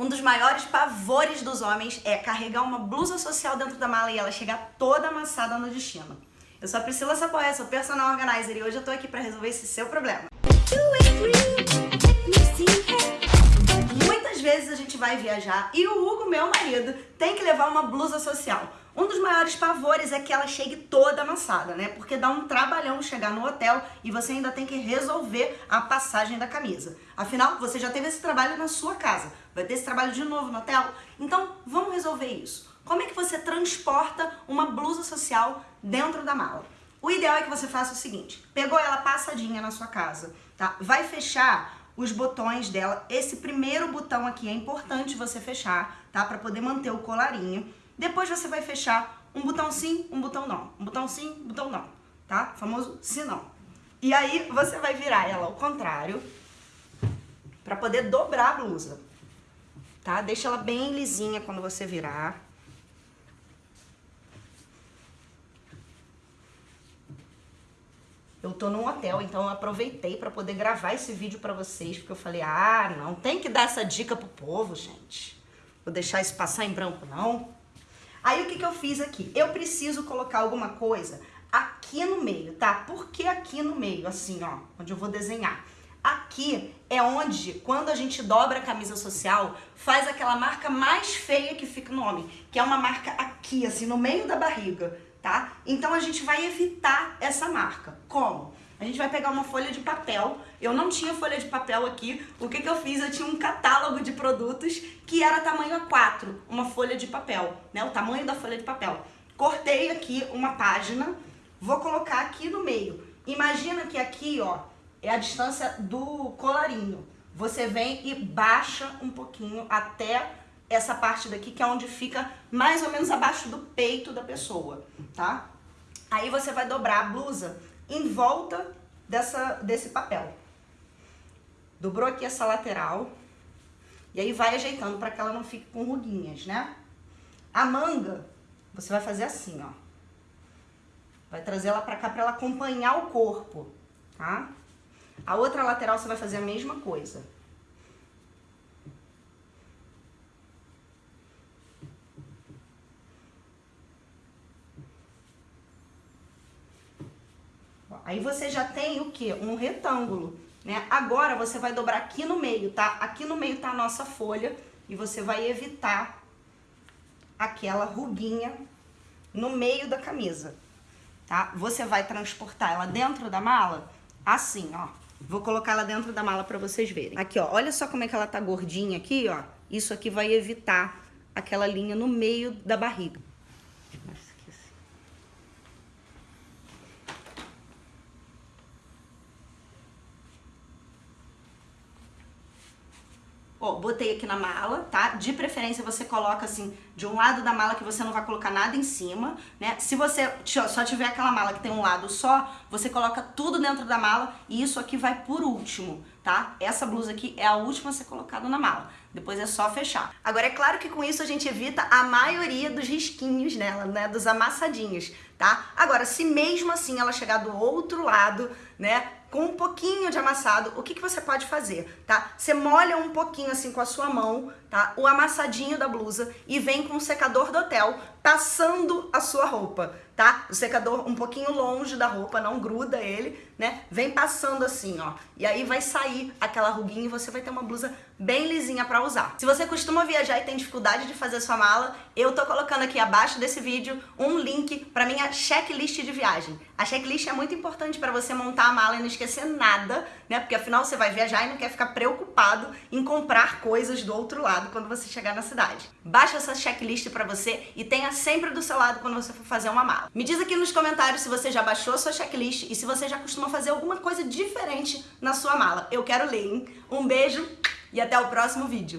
Um dos maiores pavores dos homens é carregar uma blusa social dentro da mala e ela chegar toda amassada no destino. Eu sou a Priscila Sapoé, sou personal organizer e hoje eu tô aqui pra resolver esse seu problema. Muitas vezes a gente vai viajar e o Hugo, meu marido, tem que levar uma blusa social. Um dos maiores pavores é que ela chegue toda amassada, né? Porque dá um trabalhão chegar no hotel e você ainda tem que resolver a passagem da camisa. Afinal, você já teve esse trabalho na sua casa. Vai ter esse trabalho de novo no hotel? Então, vamos resolver isso. Como é que você transporta uma blusa social dentro da mala? O ideal é que você faça o seguinte, pegou ela passadinha na sua casa, tá? Vai fechar os botões dela. Esse primeiro botão aqui é importante você fechar, tá? Para poder manter o colarinho. Depois você vai fechar um botão sim, um botão não. Um botão sim, um botão não, tá? O famoso se não. E aí você vai virar ela ao contrário para poder dobrar a blusa, tá? Deixa ela bem lisinha quando você virar. Eu tô num hotel, então eu aproveitei para poder gravar esse vídeo para vocês, porque eu falei, ah, não, tem que dar essa dica pro povo, gente. Vou deixar isso passar em branco, não. Aí o que, que eu fiz aqui? Eu preciso colocar alguma coisa aqui no meio, tá? Por que aqui no meio? Assim, ó, onde eu vou desenhar. Aqui é onde, quando a gente dobra a camisa social, faz aquela marca mais feia que fica no homem, que é uma marca aqui, assim, no meio da barriga, tá? Então a gente vai evitar essa marca. Como? A gente vai pegar uma folha de papel. Eu não tinha folha de papel aqui. O que, que eu fiz? Eu tinha um catálogo de produtos que era tamanho A4, uma folha de papel, né? O tamanho da folha de papel. Cortei aqui uma página, vou colocar aqui no meio. Imagina que aqui, ó, é a distância do colarinho. Você vem e baixa um pouquinho até essa parte daqui, que é onde fica mais ou menos abaixo do peito da pessoa, tá? Aí você vai dobrar a blusa em volta dessa, desse papel. Dobrou aqui essa lateral. E aí vai ajeitando para que ela não fique com ruguinhas, né? A manga, você vai fazer assim, ó. Vai trazer ela para cá para ela acompanhar o corpo, tá? A outra lateral você vai fazer a mesma coisa. Aí você já tem o que? Um retângulo, né? Agora você vai dobrar aqui no meio, tá? Aqui no meio tá a nossa folha e você vai evitar aquela ruguinha no meio da camisa, tá? Você vai transportar ela dentro da mala assim, ó. Vou colocar ela dentro da mala pra vocês verem. Aqui, ó, olha só como é que ela tá gordinha aqui, ó. Isso aqui vai evitar aquela linha no meio da barriga. Ó, botei aqui na mala, tá? De preferência você coloca assim, de um lado da mala que você não vai colocar nada em cima, né? Se você só tiver aquela mala que tem um lado só, você coloca tudo dentro da mala e isso aqui vai por último, tá? Essa blusa aqui é a última a ser colocada na mala. Depois é só fechar. Agora, é claro que com isso a gente evita a maioria dos risquinhos nela, né? Dos amassadinhos, tá? Agora, se mesmo assim ela chegar do outro lado, né? com um pouquinho de amassado, o que, que você pode fazer, tá? Você molha um pouquinho assim com a sua mão, tá? O amassadinho da blusa e vem com o secador do hotel passando a sua roupa, tá? O secador um pouquinho longe da roupa, não gruda ele, né? Vem passando assim, ó. E aí vai sair aquela ruguinha e você vai ter uma blusa bem lisinha pra usar. Se você costuma viajar e tem dificuldade de fazer sua mala, eu tô colocando aqui abaixo desse vídeo um link pra minha checklist de viagem. A checklist é muito importante pra você montar a mala e não esquecer nada, né? Porque afinal você vai viajar e não quer ficar preocupado em comprar coisas do outro lado quando você chegar na cidade. Baixa essa checklist pra você e tenha sempre do seu lado quando você for fazer uma mala. Me diz aqui nos comentários se você já baixou a sua checklist e se você já costuma fazer alguma coisa diferente na sua mala. Eu quero ler, hein? Um beijo e até o próximo vídeo.